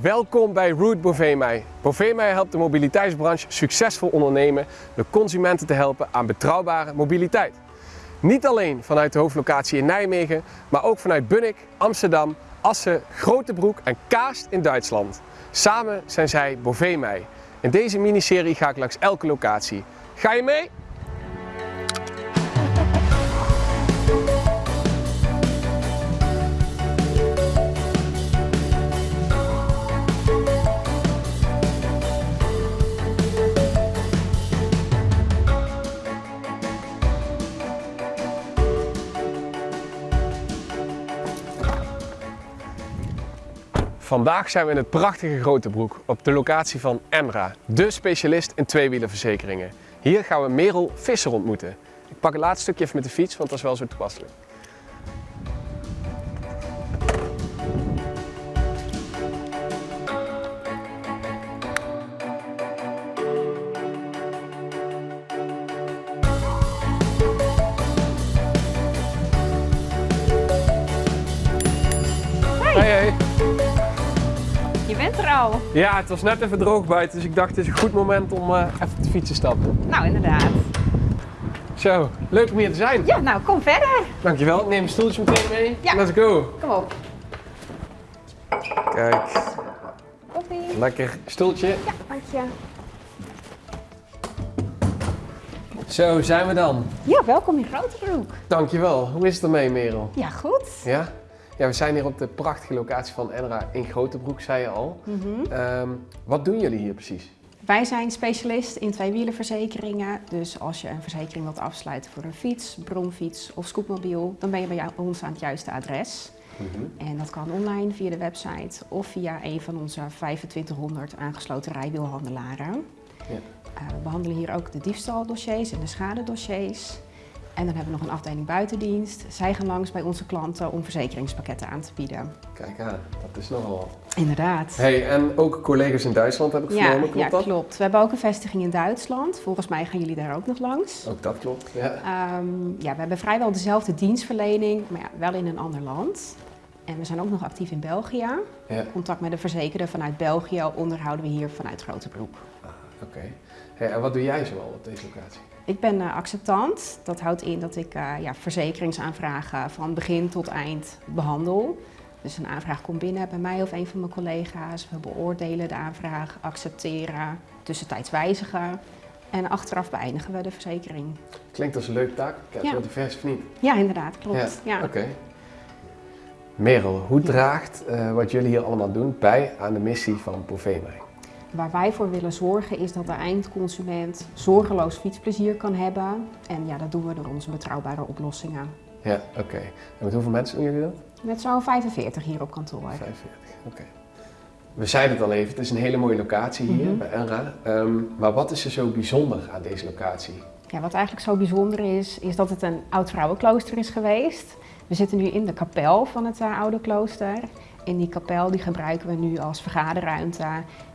Welkom bij Route Bovemei. Bovemei helpt de mobiliteitsbranche succesvol ondernemen door consumenten te helpen aan betrouwbare mobiliteit. Niet alleen vanuit de hoofdlocatie in Nijmegen, maar ook vanuit Bunnik, Amsterdam, Assen, Grotebroek en Kaast in Duitsland. Samen zijn zij Bovemei. In deze miniserie ga ik langs elke locatie. Ga je mee? Vandaag zijn we in het prachtige Grotebroek op de locatie van Emra, de specialist in tweewielenverzekeringen. Hier gaan we Merel Visser ontmoeten. Ik pak het laatste stukje even met de fiets, want dat is wel zo toepasselijk. Je bent er al. Ja, het was net even droog buiten, dus ik dacht het is een goed moment om eh, even te stappen. Nou, inderdaad. Zo, leuk om hier te zijn. Ja, nou, kom verder. Dankjewel, ik neem een stoeltje meteen mee. Ja. Let's go. Kom op. Kijk, Koffie. lekker stoeltje. Ja, dank je. Zo, zijn we dan. Ja, welkom in Grotebroek. Dankjewel. Hoe is het ermee, Merel? Ja, goed. Ja? Ja, we zijn hier op de prachtige locatie van Enra in Grotebroek, zei je al. Mhm. Ehm, wat doen jullie hier precies? Wij zijn specialist in tweewielenverzekeringen. Dus als je een verzekering wilt afsluiten voor een fiets, bromfiets of scootmobiel, dan ben je bij ons aan het juiste adres. En dat kan online via de website of via een van onze 2500 aangesloten rijwielhandelaren. Ja. Eh, we behandelen hier ook de diefstaldossiers en de schadedossiers. En dan hebben we nog een afdeling buitendienst. Zij gaan langs bij onze klanten om verzekeringspakketten aan te bieden. Kijk aan, dat is nogal wat. Inderdaad. Hey, en ook collega's in Duitsland heb ik Ja, vernomen, klopt ja, dat? klopt. We hebben ook een vestiging in Duitsland. Volgens mij gaan jullie daar ook nog langs. Ook dat klopt, ja. Ehm, ja, we hebben vrijwel dezelfde dienstverlening, maar ja, wel in een ander land. En we zijn ook nog actief in België. Ja, Contact met de verzekerde vanuit België onderhouden we hier vanuit Grotebroek. oké. Hey, en wat doe jij zoal op deze locatie? Ik ben eh, acceptant. Dat houdt in dat ik eh, ja, verzekeringsaanvragen van begin tot eind behandel. Dus een aanvraag komt binnen bij mij of een van mijn collega's. We beoordelen de aanvraag, accepteren, tussentijds wijzigen. En achteraf beëindigen we de verzekering. Klinkt als een leuke taakpakket, Ja. wordt divers of niet? Ja, inderdaad, klopt. Ja. Oké. Merel, hoe draagt eh, wat jullie hier allemaal doen bij aan de missie van Bovemei? Waar wij voor willen zorgen is dat de eindconsument zorgeloos fietsplezier kan hebben. En ja, dat doen we door onze betrouwbare oplossingen. Ja, oké. En met hoeveel mensen doen jullie dat? Met zo'n 45 hier op kantoor. 45, oké. We zeiden het al even, het is een hele mooie locatie hier Mhm. bij Enra. Ehm, maar wat is er zo bijzonder aan deze locatie? Ja, wat eigenlijk zo bijzonder is, is dat het een oud vrouwenklooster is geweest. We zitten nu in de kapel van het eh, oude klooster. In die kapel die gebruiken we nu als vergaderruimte.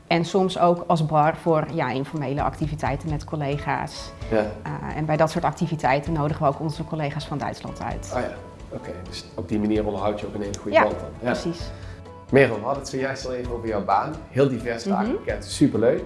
En soms ook als bar voor ja, informele activiteiten met collega's. Ja, Eh, en bij dat soort activiteiten nodigen we ook onze collega's van Duitsland uit. ah ja, oké. Dus op die manier onderhoud je ook een hele goede Ja, band dan. Ja. Precies. Merel, we hadden het zojuist al even over jouw baan. Heel divers Mhm. takenpakket, superleuk.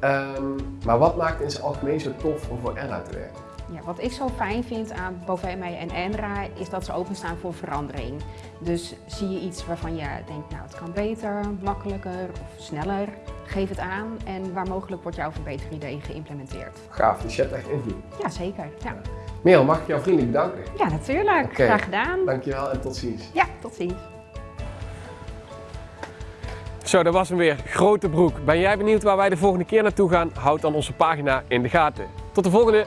Ehm, maar wat maakt in zijn algemeen zo tof om voor Enra te werken? Ja, wat ik zo fijn vind aan Bovemei en Enra is dat ze openstaan voor verandering. Dus zie je iets waarvan je denkt, nou het kan beter, makkelijker of sneller, geef het aan en waar mogelijk wordt jouw verbeteridee geïmplementeerd. Gaaf, dus je hebt echt invloed. Ja, zeker. Ja, Merel, mag ik jou vriendelijk bedanken? ja natuurlijk. Graag gedaan. Dankjewel en tot ziens. Ja, tot ziens. Zo, dat was hem weer. Grote broek. Ben jij benieuwd waar wij de volgende keer naartoe gaan? Houd dan onze pagina in de gaten. Tot de volgende!